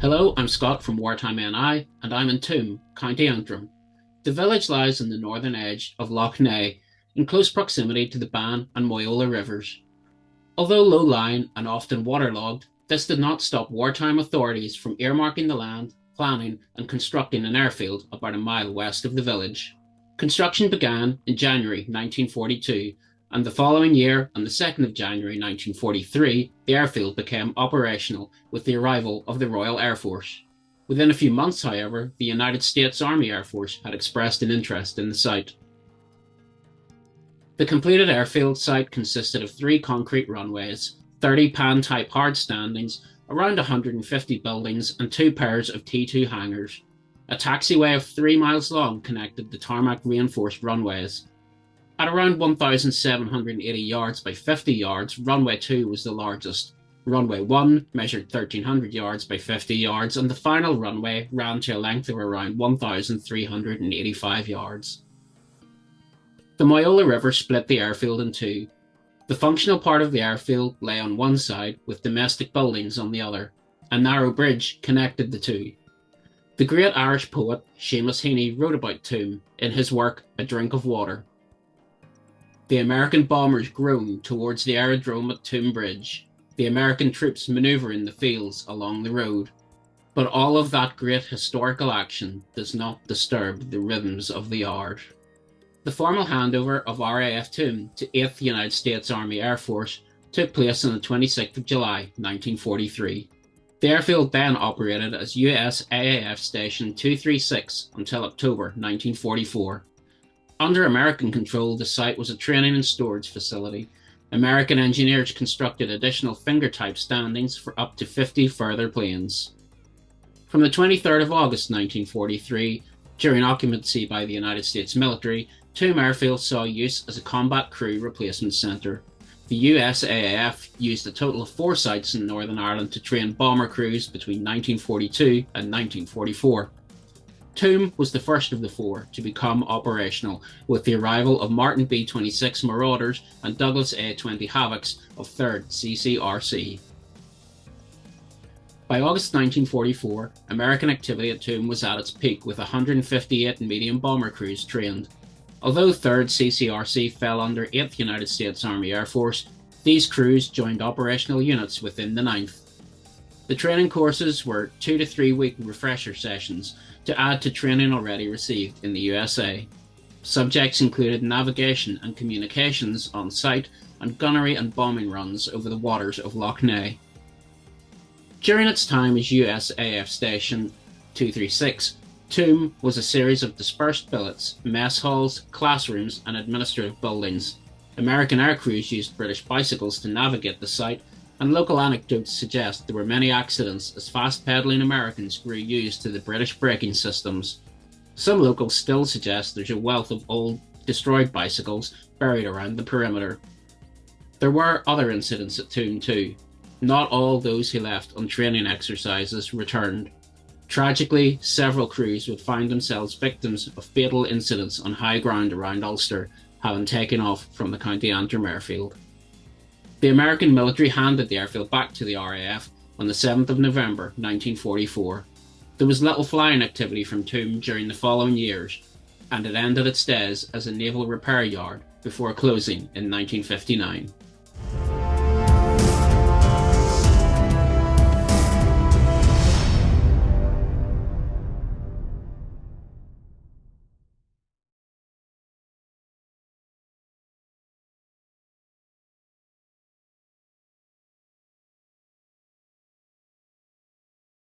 Hello, I'm Scott from Wartime NI, and I'm in Toome, County Antrim. The village lies on the northern edge of Lough Neagh, in close proximity to the Bann and Moyola rivers. Although low-lying and often waterlogged, this did not stop wartime authorities from earmarking the land, planning and constructing an airfield about a mile west of the village. Construction began in January 1942 and the following year, on the 2nd of January 1943, the airfield became operational with the arrival of the Royal Air Force. Within a few months, however, the United States Army Air Force had expressed an interest in the site. The completed airfield site consisted of three concrete runways, 30 pan-type hard standings, around 150 buildings, and two pairs of T2 hangars. A taxiway of three miles long connected the tarmac reinforced runways. At around 1,780 yards by 50 yards, runway 2 was the largest. Runway 1 measured 1,300 yards by 50 yards, and the final runway ran to a length of around 1,385 yards. The Moyola River split the airfield in two. The functional part of the airfield lay on one side, with domestic buildings on the other. A narrow bridge connected the two. The great Irish poet Seamus Heaney wrote about Toome in his work A Drink of Water. The American bombers groan towards the aerodrome at Toome Bridge. The American troops maneuver in the fields along the road. But all of that great historical action does not disturb the rhythms of the yard. The formal handover of RAF Toome to 8th United States Army Air Force took place on the 26th of July 1943. The airfield then operated as USAAF Station 236 until October 1944. Under American control, the site was a training and storage facility. American engineers constructed additional finger-type standings for up to 50 further planes. From the 23rd of August 1943, during occupancy by the United States military, Toome Airfield saw use as a combat crew replacement centre. The USAAF used a total of four sites in Northern Ireland to train bomber crews between 1942 and 1944. Toome was the first of the four to become operational with the arrival of Martin B-26 Marauders and Douglas A-20 Havocs of 3rd CCRC. By August 1944, American activity at Toome was at its peak with 158 medium bomber crews trained. Although 3rd CCRC fell under 8th United States Army Air Force, these crews joined operational units within the 9th. The training courses were two to three week refresher sessions to add to training already received in the USA. Subjects included navigation and communications on site and gunnery and bombing runs over the waters of Lough Neagh. During its time as USAF Station 236, Toome was a series of dispersed billets, mess halls, classrooms, and administrative buildings. American aircrews used British bicycles to navigate the site and local anecdotes suggest there were many accidents as fast-pedaling Americans grew used to the British braking systems. Some locals still suggest there's a wealth of old, destroyed bicycles buried around the perimeter. There were other incidents at Toome too. Not all those who left on training exercises returned. Tragically, several crews would find themselves victims of fatal incidents on high ground around Ulster, having taken off from the County Antrim airfield. The American military handed the airfield back to the RAF on the 7th of November 1944. There was little flying activity from Toome during the following years, and it ended its days as a naval repair yard before closing in 1959.